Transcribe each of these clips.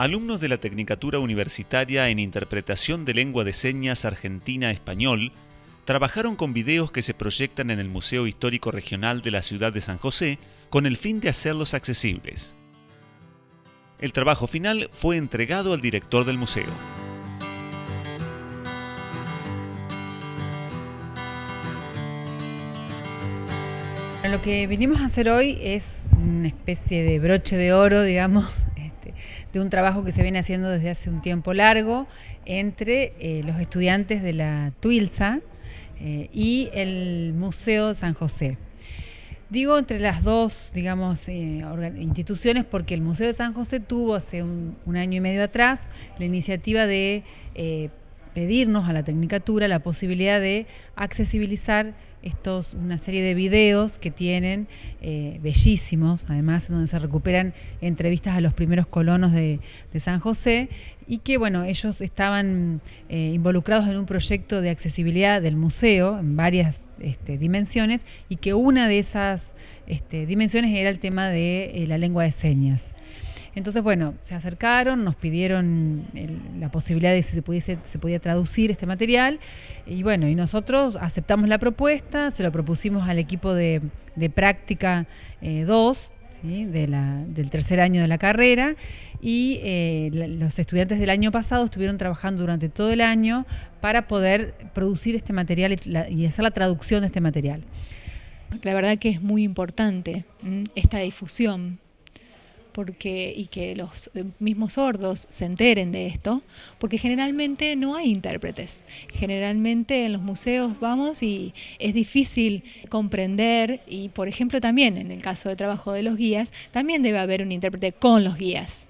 alumnos de la Tecnicatura Universitaria en Interpretación de Lengua de Señas Argentina-Español trabajaron con videos que se proyectan en el Museo Histórico Regional de la ciudad de San José con el fin de hacerlos accesibles. El trabajo final fue entregado al director del museo. Lo que vinimos a hacer hoy es una especie de broche de oro, digamos, de un trabajo que se viene haciendo desde hace un tiempo largo entre eh, los estudiantes de la Tuilsa eh, y el Museo San José. Digo entre las dos, digamos, eh, instituciones porque el Museo de San José tuvo hace un, año y medio atrás la iniciativa de pedirnos a la Tecnicatura la posibilidad de accesibilizar estos, una serie de videos que tienen eh, bellísimos, además, donde se recuperan entrevistas a los primeros colonos de, San José y que, bueno, ellos estaban eh, involucrados en un proyecto de accesibilidad del museo en varias este, dimensiones y que una de esas este, dimensiones era el tema de eh, la lengua de señas. Entonces, bueno, se acercaron, nos pidieron la posibilidad de si se, pudiese, se podía traducir este material. Y bueno, y nosotros aceptamos la propuesta, se lo propusimos al equipo de, práctica 2, eh, del tercer año de la carrera. Y eh, los estudiantes del año pasado estuvieron trabajando durante todo el año para poder producir este material y, hacer la traducción de este material. La verdad que es muy importante esta difusión y que los eh, mismos sordos se enteren de esto, porque generalmente no hay intérpretes. Generalmente en los museos vamos y es difícil comprender y, por ejemplo, también en el caso de trabajo de los guías, también debe haber un intérprete con los guías.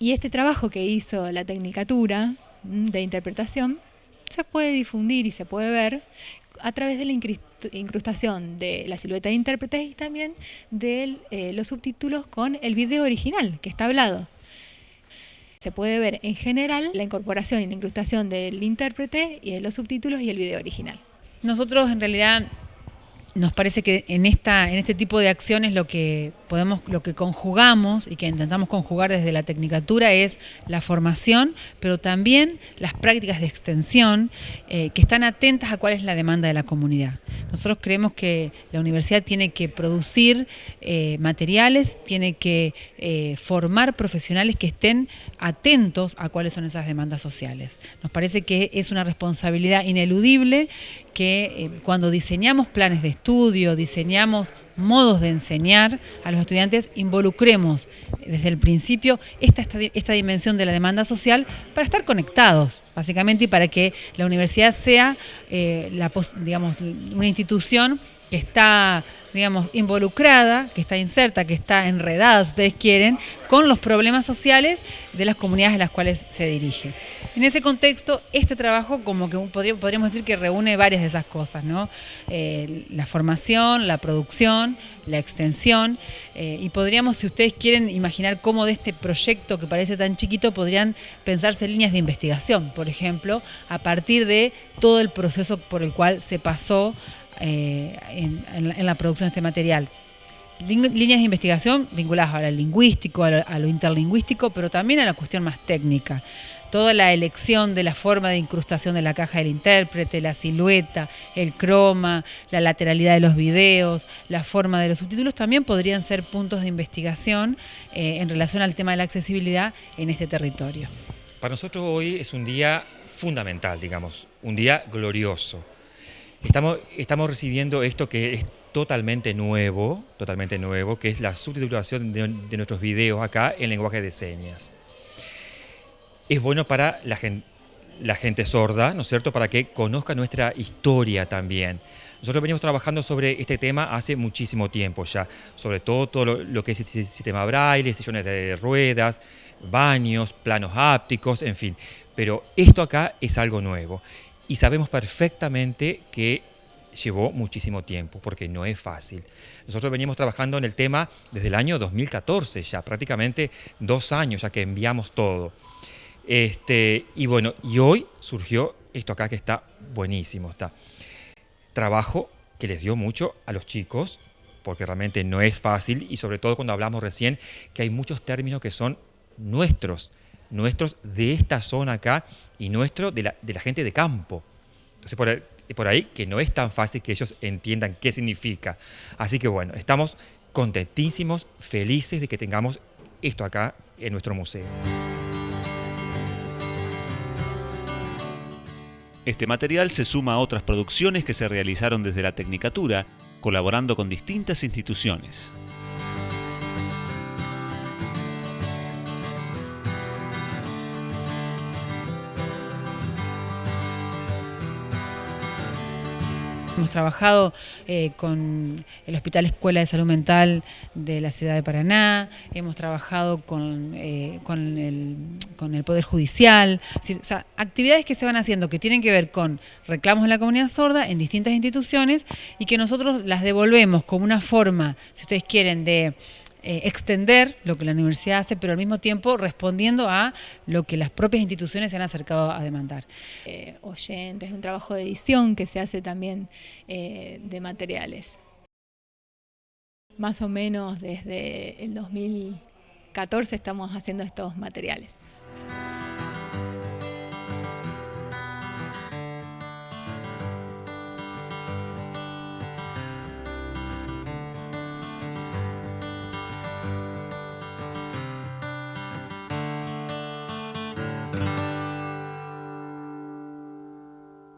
Y este trabajo que hizo la Tecnicatura de interpretación se puede difundir y se puede ver a través de la incrustación de la silueta de intérpretes y también de eh, los subtítulos con el video original que está hablado. Se puede ver en general la incorporación y la incrustación del intérprete y de los subtítulos y el video original. Nosotros en realidad nos parece que en esta en este tipo de acciones lo que podemos lo que conjugamos y que intentamos conjugar desde la tecnicatura es la formación pero también las prácticas de extensión eh, que están atentas a cuál es la demanda de la comunidad. Nosotros creemos que la universidad tiene que producir eh, materiales tiene que eh, formar profesionales que estén atentos a cuáles son esas demandas sociales. Nos parece que es una responsabilidad ineludible que cuando diseñamos planes de estudio, diseñamos modos de enseñar a los estudiantes, involucremos desde el principio esta, esta, dimensión de la demanda social para estar conectados, básicamente, y para que la universidad sea eh, la, digamos, una institución que está, digamos, involucrada, que está inserta, que está enredada, si ustedes quieren, con los problemas sociales de las comunidades a las cuales se dirige. En ese contexto, este trabajo como que podríamos decir que reúne varias de esas cosas, ¿no? Eh, la formación, la producción, la extensión, eh, y podríamos, si ustedes quieren imaginar cómo de este proyecto que parece tan chiquito, podrían pensarse líneas de investigación, por ejemplo, a partir de todo el proceso por el cual se pasó eh, en, la, producción de este material. Líneas de investigación vinculadas a lo lingüístico, a lo, interlingüístico, pero también a la cuestión más técnica. Toda la elección de la forma de incrustación de la caja del intérprete, la silueta, el croma, la lateralidad de los videos, la forma de los subtítulos, también podrían ser puntos de investigación eh, en relación al tema de la accesibilidad en este territorio. Para nosotros hoy es un día fundamental, digamos, un día glorioso Estamos, estamos recibiendo esto que es totalmente nuevo, totalmente nuevo, que es la subtitulación de, nuestros videos acá en lenguaje de señas. Es bueno para la gente, la gente sorda, ¿no es cierto?, para que conozca nuestra historia también. Nosotros venimos trabajando sobre este tema hace muchísimo tiempo ya, sobre todo todo lo, que es el sistema braille, sillones de ruedas, baños, planos ápticos, en fin. Pero esto acá es algo nuevo y sabemos perfectamente que llevó muchísimo tiempo, porque no es fácil. Nosotros venimos trabajando en el tema desde el año 2014 ya, prácticamente dos años ya que enviamos todo. Este, y bueno, y hoy surgió esto acá que está buenísimo. Está. Trabajo que les dio mucho a los chicos, porque realmente no es fácil, y sobre todo cuando hablamos recién que hay muchos términos que son nuestros, nuestros de esta zona acá y nuestro de la, de la gente de campo. Entonces, por por ahí que no es tan fácil que ellos entiendan qué significa. Así que bueno, estamos contentísimos, felices de que tengamos esto acá en nuestro museo. Este material se suma a otras producciones que se realizaron desde la Tecnicatura, colaborando con distintas instituciones. Hemos trabajado eh, con el Hospital Escuela de Salud Mental de la ciudad de Paraná, hemos trabajado con, eh, con, el, Poder Judicial, o sea, actividades que se van haciendo que tienen que ver con reclamos de la comunidad sorda en distintas instituciones y que nosotros las devolvemos como una forma, si ustedes quieren, de eh, extender lo que la universidad hace, pero al mismo tiempo respondiendo a lo que las propias instituciones se han acercado a demandar. Eh, oyentes, un trabajo de edición que se hace también eh, de materiales. Más o menos desde el 2014 estamos haciendo estos materiales.